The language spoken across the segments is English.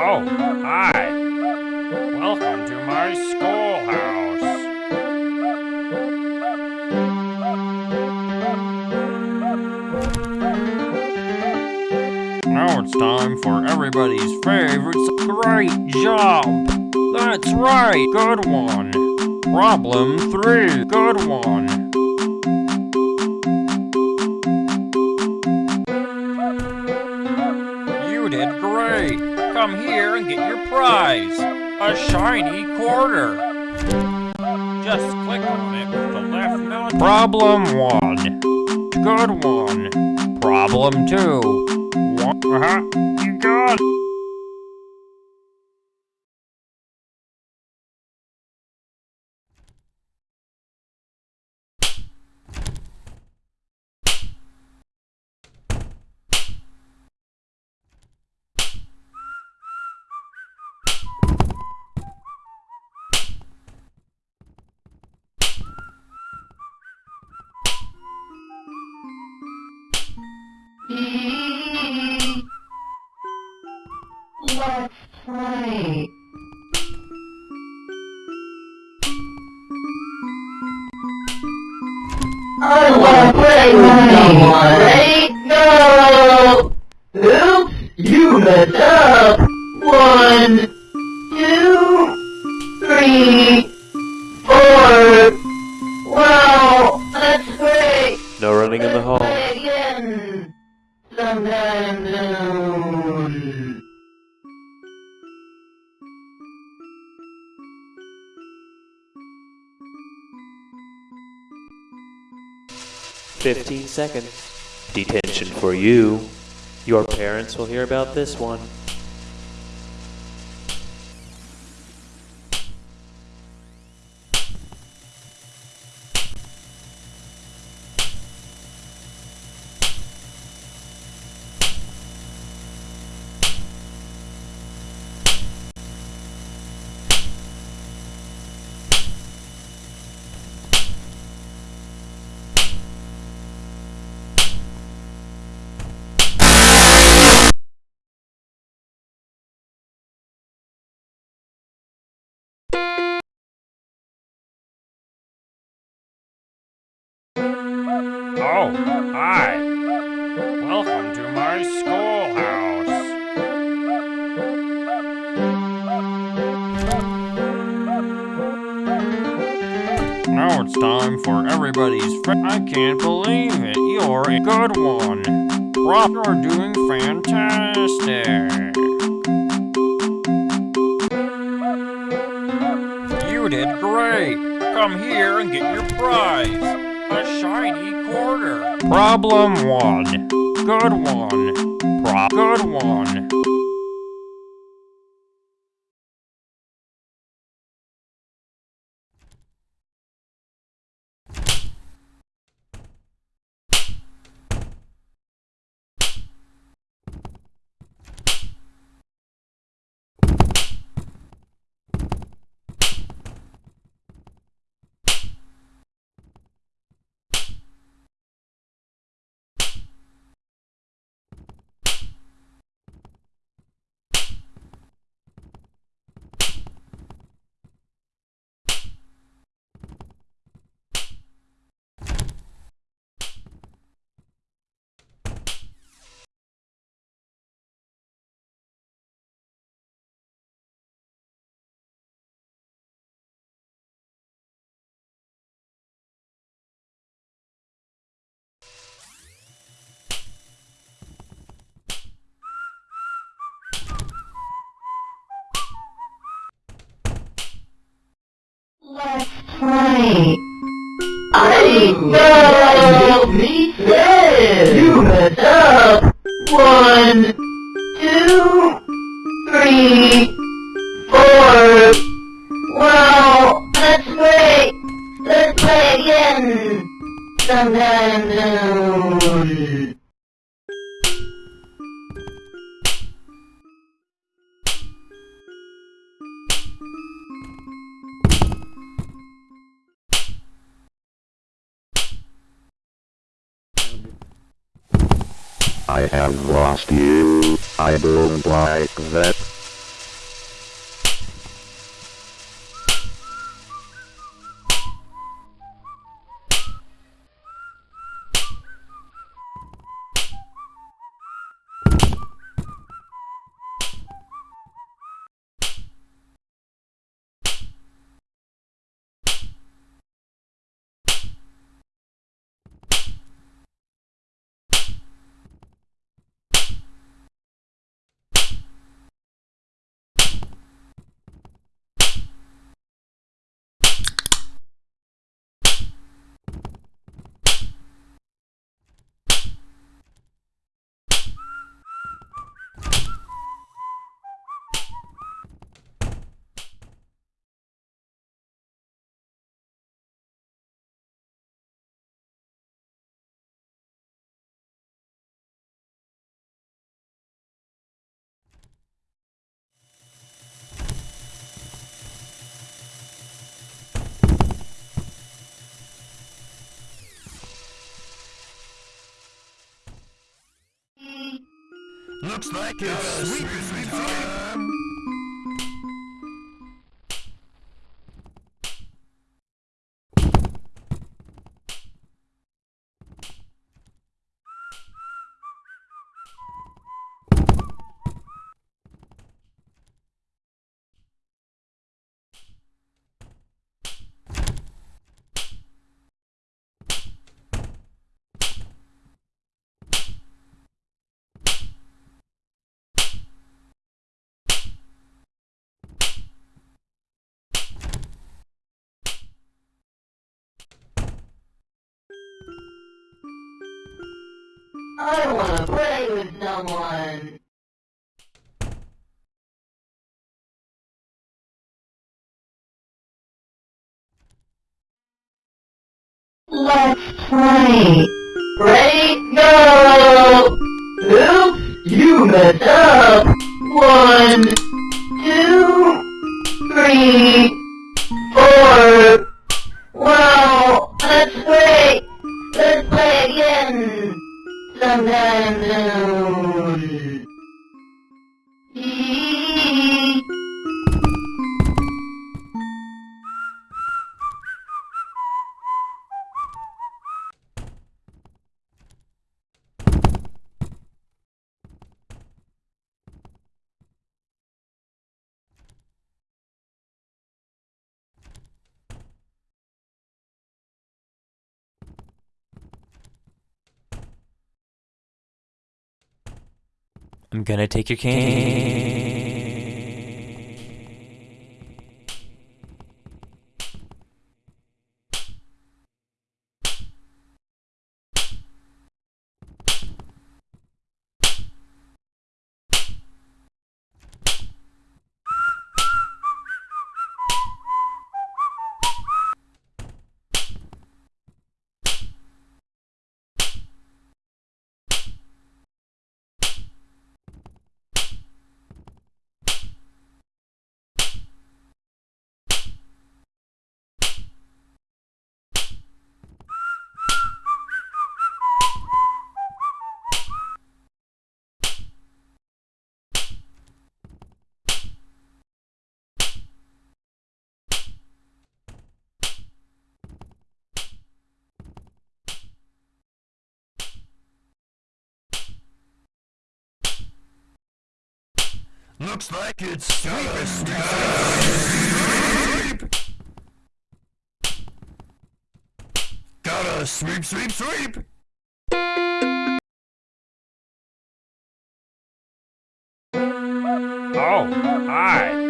Oh, hi. Welcome to my schoolhouse. Now it's time for everybody's favorite. Great job! That's right, good one. Problem three, good one. Come here and get your prize. A shiny quarter. Just click on it with the left mouse. Problem one. Good one. Problem two. One. Uh-huh. You got it. Three, four. Wow, that's great. No running in the hall. Play again. Sometime soon. Fifteen seconds. Detention for you. Your parents will hear about this one. Oh, hi. Welcome to my schoolhouse. Now it's time for everybody's fr- I can't believe it. You're a good one. Rob, you're doing fantastic. You did great. Come here and get your prize. A shiny quarter. Problem one. Good one. Pro- good one. Let's play. I know. Me too. You messed up. One, two, three, four. Wow, that's great. Let's play again. Sometime soon. I have lost you. I don't like that. Looks like it's sweeping I wanna play with someone. Let's play. Ready, go! Oops, you messed up. One, two, three, Sometime soon. I'm gonna take your candy. Looks like it's sweeping time. Gotta sweep, sweep, sweep. Oh, hi.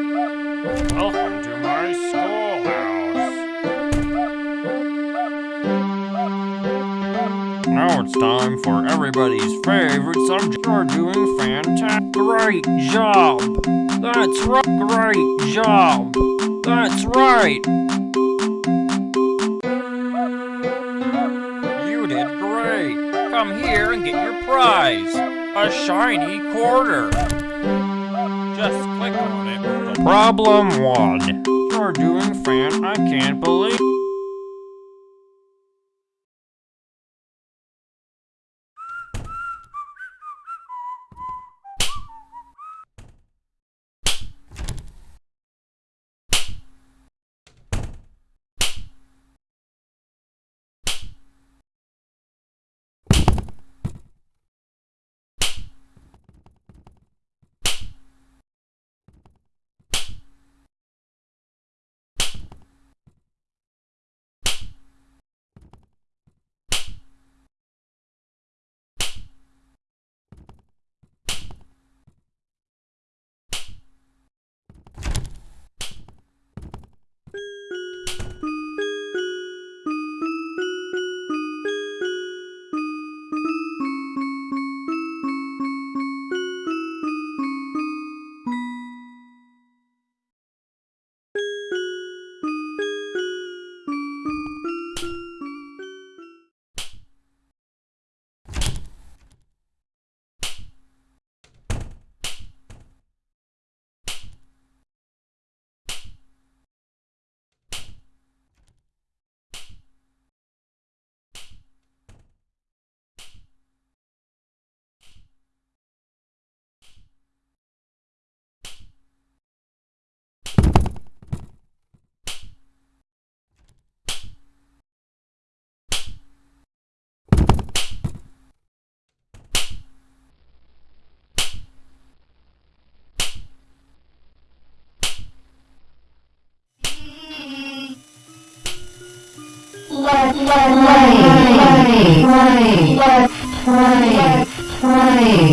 Now it's time for everybody's favorite subject. You're doing fantastic. Great job. That's right. Great job. That's right. You did great. Come here and get your prize. A shiny quarter. Just click on it problem one. You're doing fan. I can't believe.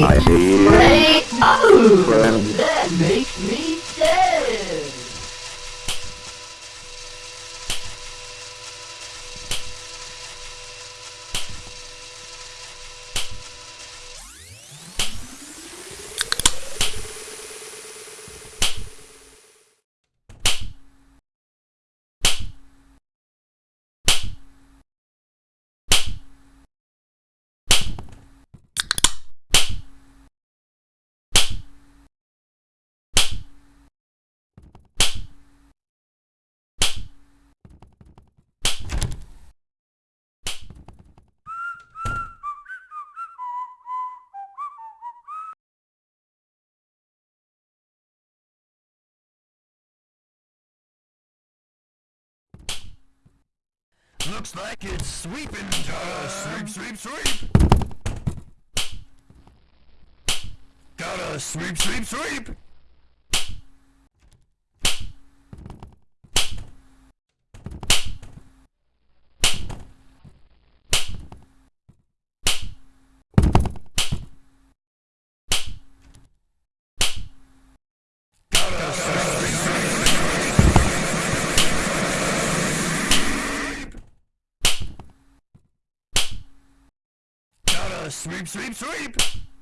I see. Ready? Oh, Friend. that makes me sad. Looks like it's sweeping time. Sweep, sweep, sweep. Gotta sweep, sweep, sweep. Gotta sweep, sweep, sweep. Gotta sweep, sweep, sweep.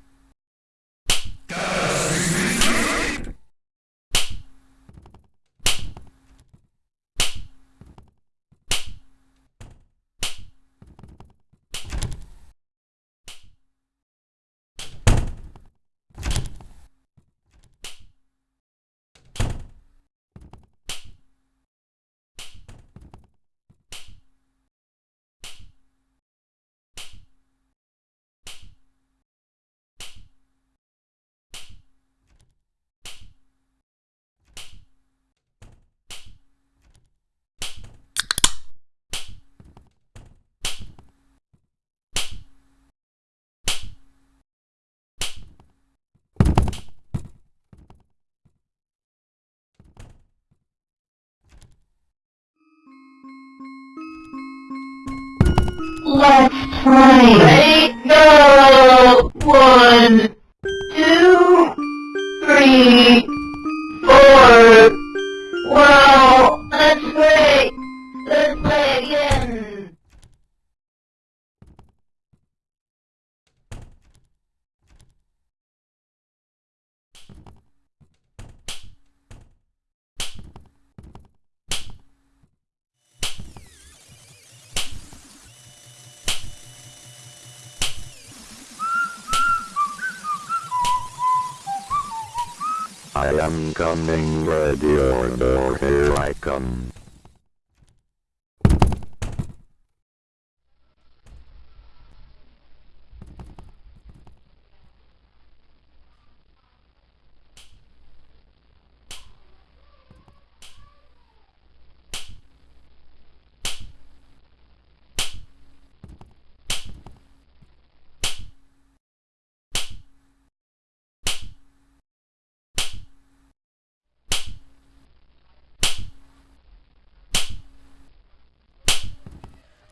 Am coming, ready or no, here I come.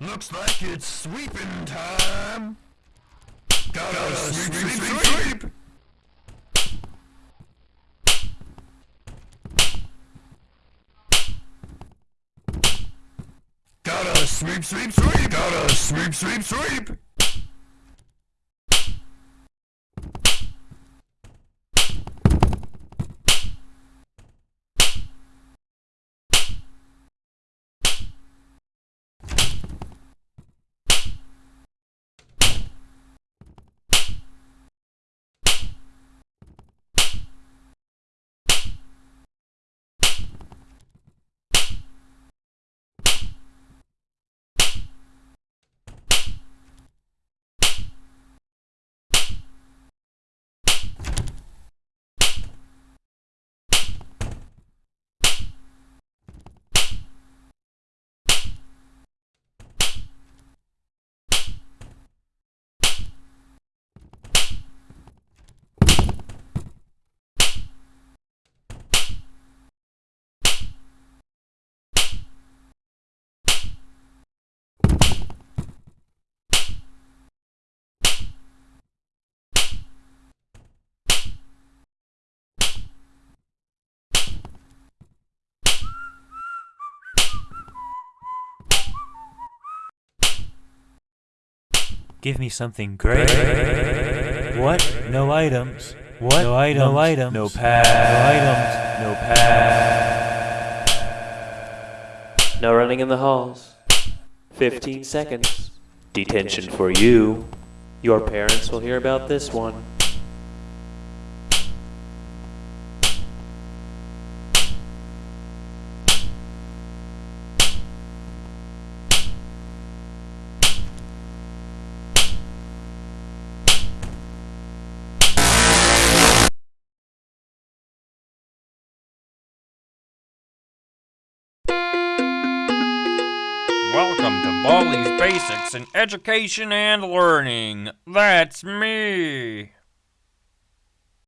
Looks like it's sweeping time. Gotta, sweep, sweep, sweep, sweep. Gotta sweep, sweep, sweep. Gotta sweep, sweep, sweep. Give me something great. What? No items. What? No items. No items. No pass. No items. No pass. No running in the halls. 15 seconds. Detention for you. Your parents will hear about this one. Basics in Education and Learning. That's me.